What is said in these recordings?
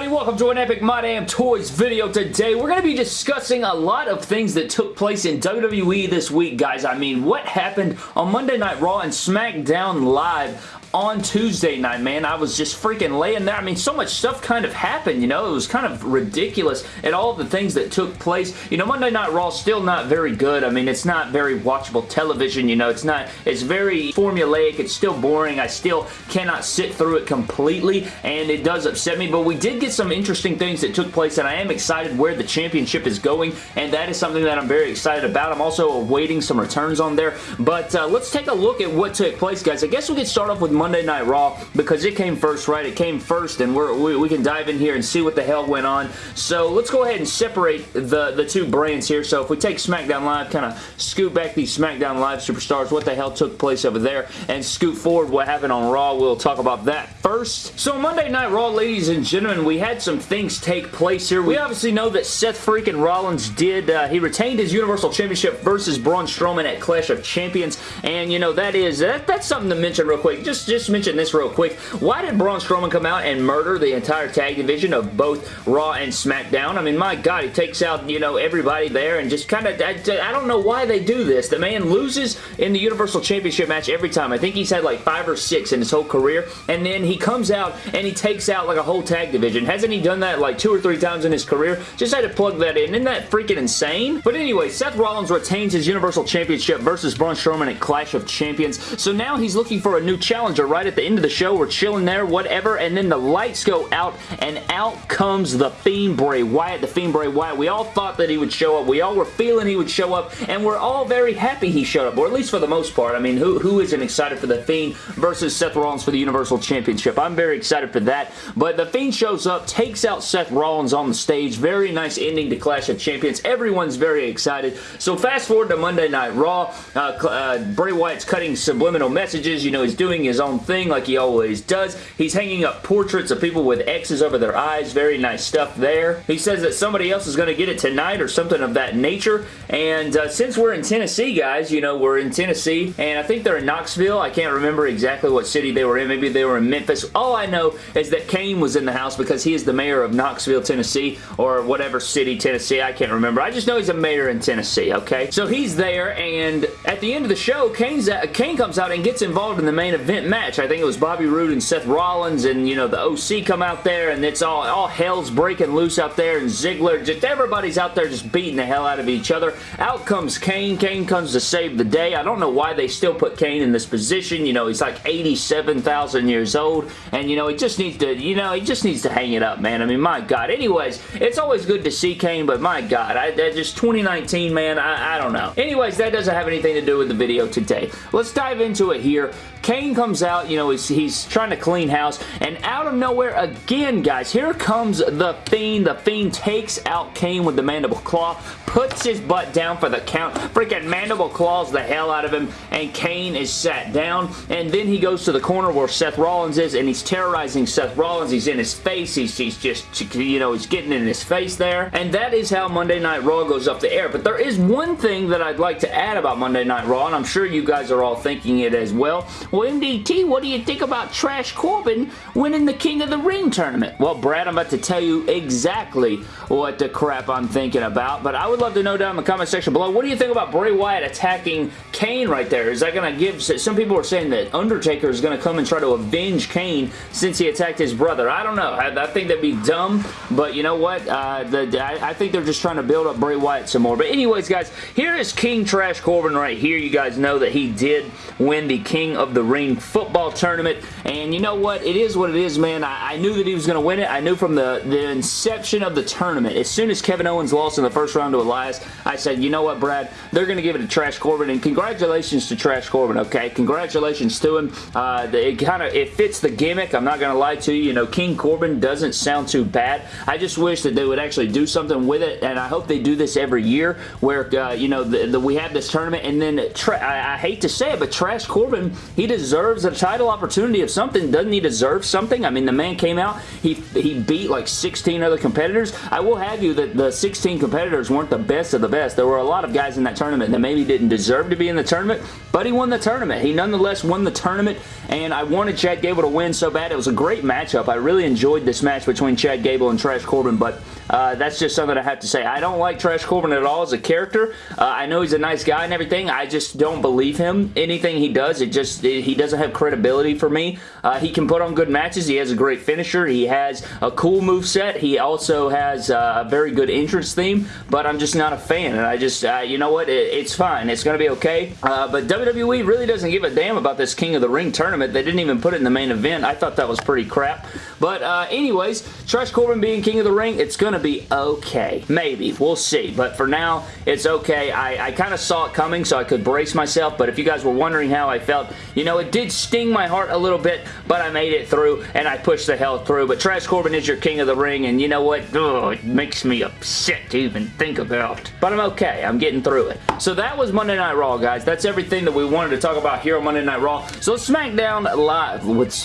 everybody? Welcome to an Epic My Damn Toys video today. We're going to be discussing a lot of things that took place in WWE this week, guys. I mean, what happened on Monday Night Raw and SmackDown Live on Tuesday night, man. I was just freaking laying there. I mean, so much stuff kind of happened, you know. It was kind of ridiculous at all the things that took place. You know, Monday Night Raw still not very good. I mean, it's not very watchable television, you know. It's not, it's very formulaic. It's still boring. I still cannot sit through it completely, and it does upset me, but we did get some interesting things that took place, and I am excited where the championship is going, and that is something that I'm very excited about. I'm also awaiting some returns on there, but uh, let's take a look at what took place, guys. I guess we could start off with Monday Night Raw because it came first, right? It came first, and we we, can dive in here and see what the hell went on. So let's go ahead and separate the, the two brands here. So if we take SmackDown Live, kind of scoot back these SmackDown Live superstars, what the hell took place over there, and scoot forward what happened on Raw. We'll talk about that first. So Monday Night Raw, ladies and gentlemen, we had some things take place here. We obviously know that Seth freaking Rollins did, uh, he retained his Universal Championship versus Braun Strowman at Clash of Champions, and you know, that is, that, that's something to mention real quick. Just, just mention this real quick. Why did Braun Strowman come out and murder the entire tag division of both Raw and SmackDown? I mean, my God, he takes out, you know, everybody there and just kind of, I, I don't know why they do this. The man loses in the Universal Championship match every time. I think he's had like five or six in his whole career, and then he comes out and he takes out like a whole tag division. Hasn't he done that like two or three times in his career? Just had to plug that in. Isn't that freaking insane? But anyway, Seth Rollins retains his Universal Championship versus Braun Strowman at Clash of Champions. So now he's looking for a new right at the end of the show. We're chilling there, whatever, and then the lights go out, and out comes the Fiend Bray Wyatt. The Fiend Bray Wyatt. We all thought that he would show up. We all were feeling he would show up, and we're all very happy he showed up, or at least for the most part. I mean, who, who isn't excited for the Fiend versus Seth Rollins for the Universal Championship? I'm very excited for that, but the Fiend shows up, takes out Seth Rollins on the stage. Very nice ending to Clash of Champions. Everyone's very excited. So fast forward to Monday Night Raw. Uh, uh, Bray Wyatt's cutting subliminal messages. You know, he's doing his own thing like he always does. He's hanging up portraits of people with X's over their eyes. Very nice stuff there. He says that somebody else is going to get it tonight or something of that nature. And uh, since we're in Tennessee, guys, you know, we're in Tennessee, and I think they're in Knoxville. I can't remember exactly what city they were in. Maybe they were in Memphis. All I know is that Kane was in the house because he is the mayor of Knoxville, Tennessee, or whatever city, Tennessee. I can't remember. I just know he's a mayor in Tennessee, okay? So he's there, and at the end of the show, Kane's Kane comes out and gets involved in the main event match. I think it was Bobby Roode and Seth Rollins and, you know, the OC come out there and it's all, all hell's breaking loose out there and Ziggler, just everybody's out there just beating the hell out of each other. Out comes Kane. Kane comes to save the day. I don't know why they still put Kane in this position. You know, he's like 87,000 years old and, you know, he just needs to, you know, he just needs to hang it up, man. I mean, my God. Anyways, it's always good to see Kane, but my God, I, I just 2019, man, I, I don't know. Anyways, that doesn't have anything to do with the video today. Let's dive into it here. Kane comes out, you know, he's, he's trying to clean house, and out of nowhere again, guys, here comes the Fiend. The Fiend takes out Kane with the Mandible Claw, puts his butt down for the count, freaking Mandible Claws the hell out of him, and Kane is sat down, and then he goes to the corner where Seth Rollins is, and he's terrorizing Seth Rollins. He's in his face. He's, he's just, you know, he's getting in his face there, and that is how Monday Night Raw goes up the air, but there is one thing that I'd like to add about Monday Night Raw, and I'm sure you guys are all thinking it as well. Well, MDT, what do you think about Trash Corbin winning the King of the Ring tournament? Well, Brad, I'm about to tell you exactly what the crap I'm thinking about, but I would love to know down in the comment section below, what do you think about Bray Wyatt attacking Kane right there? Is that going to give... Some people are saying that Undertaker is going to come and try to avenge Kane since he attacked his brother. I don't know. I, I think that'd be dumb, but you know what? Uh, the, I, I think they're just trying to build up Bray Wyatt some more. But anyways, guys, here is King Trash Corbin right here. You guys know that he did win the King of the Ring football tournament. And you know what? It is what it is, man. I, I knew that he was going to win it. I knew from the, the inception of the tournament, as soon as Kevin Owens lost in the first round to Elias, I said, you know what, Brad? They're going to give it to Trash Corbin. And congratulations to Trash Corbin, okay? Congratulations to him. Uh, it kind of it fits the gimmick. I'm not going to lie to you. You know, King Corbin doesn't sound too bad. I just wish that they would actually do something with it. And I hope they do this every year where, uh, you know, the, the, we have this tournament and then I, I hate to say it, but Trash Corbin, he deserves a title opportunity of something. Doesn't he deserve something? I mean, the man came out, he, he beat like 16 other competitors. I will have you that the 16 competitors weren't the best of the best. There were a lot of guys in that tournament that maybe didn't deserve to be in the tournament, but he won the tournament. He nonetheless won the tournament, and I wanted Chad Gable to win so bad. It was a great matchup. I really enjoyed this match between Chad Gable and Trash Corbin, but uh, that's just something I have to say. I don't like Trash Corbin at all as a character. Uh, I know he's a nice guy and everything. I just don't believe him. Anything he does, it just it, he doesn't have credibility for me. Uh, he can put on good matches. He has a great finisher. He has a cool move set. He also has uh, a very good entrance theme, but I'm just not a fan. And I just, uh, you know what? It, it's fine. It's going to be okay. Uh, but WWE really doesn't give a damn about this King of the Ring tournament. They didn't even put it in the main event. I thought that was pretty crap. But anyways, Trash Corbin being King of the Ring, it's going to be okay. Maybe. We'll see. But for now, it's okay. I, I kind of saw it coming, so I could brace myself. But if you guys were wondering how I felt, you know, it did sting my heart a little bit, but I made it through, and I pushed the hell through. But Trash Corbin is your king of the ring, and you know what? Ugh, it makes me upset to even think about. But I'm okay. I'm getting through it. So that was Monday Night Raw, guys. That's everything that we wanted to talk about here on Monday Night Raw. So SmackDown Live. Let's,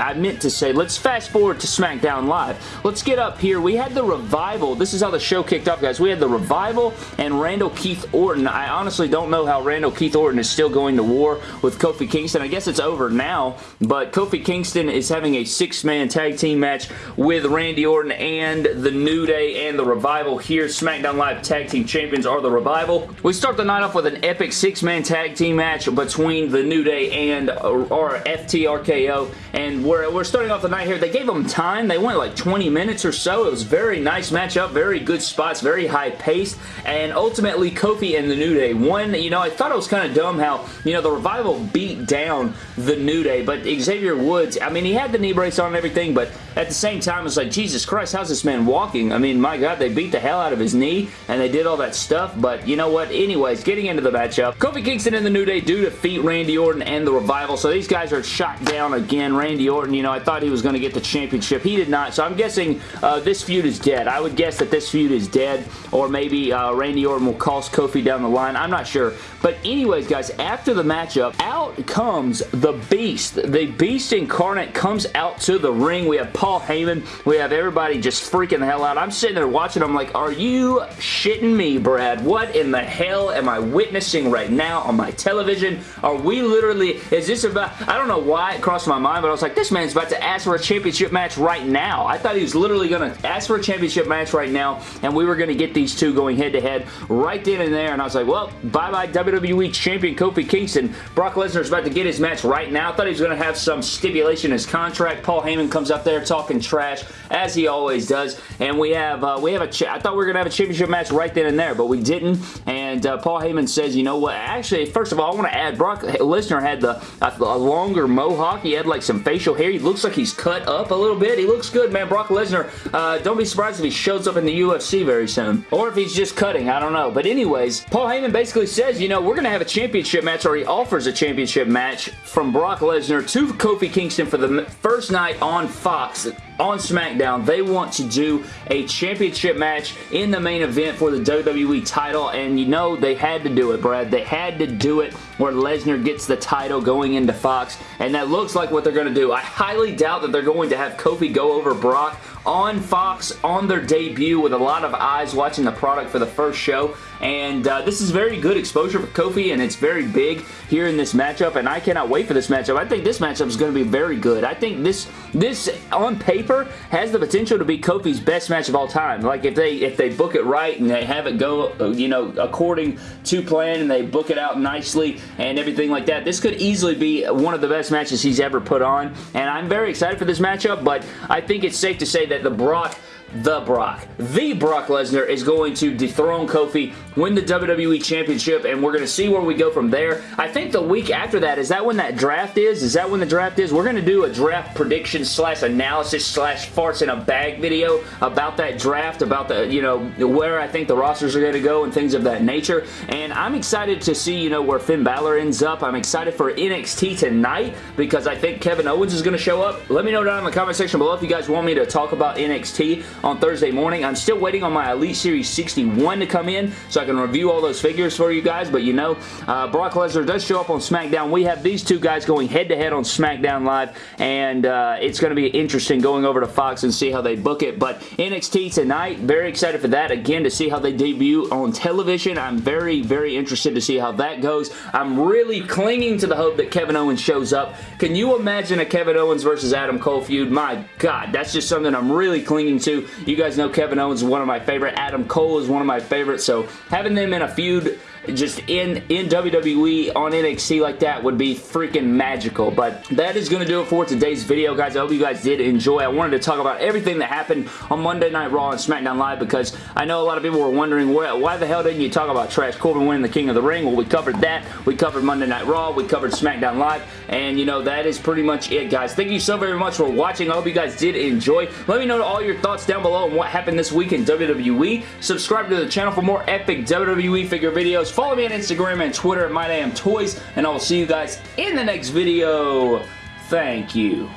I meant to say, let's fast forward to SmackDown Live. Let's get up here. We had the Revival. This is how the show kicked off, guys. We had the Revival and Randall Keith Orton. I honestly don't know how Randall Keith Orton is still going to war with Kofi Kingston. I guess it's over now, but Kofi Kingston is having a six-man tag team match with Randy Orton and the New Day and the Revival here. SmackDown Live Tag Team Champions are the Revival. We start the night off with an epic six-man tag team match between the New Day and uh, our FTRKO, and we're, we're starting off the night here. They gave them time. They went like 20 minutes or so. It was very nice matchup, very good spots, very high paced, and ultimately Kofi and the New Day won. You know, I thought it was kind of dumb how, you know, the Revival beat down the New Day, but Xavier Woods, I mean, he had the knee brace on and everything, but at the same time, it's like, Jesus Christ, how's this man walking? I mean, my God, they beat the hell out of his knee, and they did all that stuff, but you know what? Anyways, getting into the matchup, Kofi Kingston and the New Day do defeat Randy Orton and the Revival, so these guys are shot down again. Randy Orton, you know, I thought he was going to get the championship. He did not, so I'm guessing uh, this feud is dead. I would guess that this feud is dead, or maybe uh, Randy Orton will cost Kofi down the line. I'm not sure. But anyways, guys, after the matchup, out comes the Beast. The Beast incarnate comes out to the ring. We have Paul Heyman. We have everybody just freaking the hell out. I'm sitting there watching. I'm like, are you shitting me, Brad? What in the hell am I witnessing right now on my television? Are we literally, is this about, I don't know why it crossed my mind, but I was like, this man's about to ask for a championship match right now. I thought he was literally going to ask for a championship match right now, and we were going to get these two going head to head right then and there, and I was like, well, bye-bye WWE Champion Kofi Kingston. Brock Lesnar's about to get his match right now. I thought he was going to have some stipulation in his contract. Paul Heyman comes up there talking trash, as he always does, and we have, uh, we have a, I thought we were going to have a championship match right then and there, but we didn't, and uh, Paul Heyman says, you know what, actually, first of all, I want to add, Brock Lesnar had the a, a longer mohawk. He had like some facial hair. He looks like he's cut up a little bit. He looks good, man. Brock Lesnar, uh, don't be surprised if he shows up in the UFC very soon. Or if he's just cutting. I don't know. But anyways, Paul Heyman basically says, you know, we're going to have a championship match, or he offers a championship match from Brock Lesnar to Kofi Kingston for the first night on Fox on SmackDown. They want to do a championship match in the main event for the WWE title, and you know they had to do it, Brad. They had to do it where Lesnar gets the title going into Fox, and that looks like what they're going to do. I highly doubt that they're going to have Kofi go over Brock on Fox on their debut with a lot of eyes watching the product for the first show. And uh, this is very good exposure for Kofi, and it's very big here in this matchup, and I cannot wait for this matchup. I think this matchup is going to be very good. I think this, this on paper, has the potential to be Kofi's best match of all time. Like, if they if they book it right and they have it go, you know, according to plan, and they book it out nicely and everything like that, this could easily be one of the best matches he's ever put on, and I'm very excited for this matchup, but I think it's safe to say that the Brock the Brock. The Brock Lesnar is going to dethrone Kofi, win the WWE Championship, and we're going to see where we go from there. I think the week after that, is that when that draft is? Is that when the draft is? We're going to do a draft prediction slash analysis slash farts in a bag video about that draft, about the, you know, where I think the rosters are going to go and things of that nature. And I'm excited to see, you know, where Finn Balor ends up. I'm excited for NXT tonight because I think Kevin Owens is going to show up. Let me know down in the comment section below if you guys want me to talk about NXT on Thursday morning. I'm still waiting on my Elite Series 61 to come in, so I I can review all those figures for you guys, but you know, uh, Brock Lesnar does show up on SmackDown. We have these two guys going head-to-head -head on SmackDown Live, and uh, it's going to be interesting going over to Fox and see how they book it, but NXT tonight, very excited for that, again, to see how they debut on television. I'm very, very interested to see how that goes. I'm really clinging to the hope that Kevin Owens shows up. Can you imagine a Kevin Owens versus Adam Cole feud? My God, that's just something I'm really clinging to. You guys know Kevin Owens is one of my favorite. Adam Cole is one of my favorites, so having them in a feud just in, in WWE on NXT like that would be freaking magical. But that is going to do it for today's video, guys. I hope you guys did enjoy. I wanted to talk about everything that happened on Monday Night Raw and SmackDown Live because I know a lot of people were wondering why, why the hell didn't you talk about Trash Corbin winning the King of the Ring? Well, we covered that. We covered Monday Night Raw. We covered SmackDown Live. And, you know, that is pretty much it, guys. Thank you so very much for watching. I hope you guys did enjoy. Let me know all your thoughts down below on what happened this week in WWE. Subscribe to the channel for more epic WWE figure videos. Follow me on Instagram and Twitter at MyDamnToys, and I will see you guys in the next video. Thank you.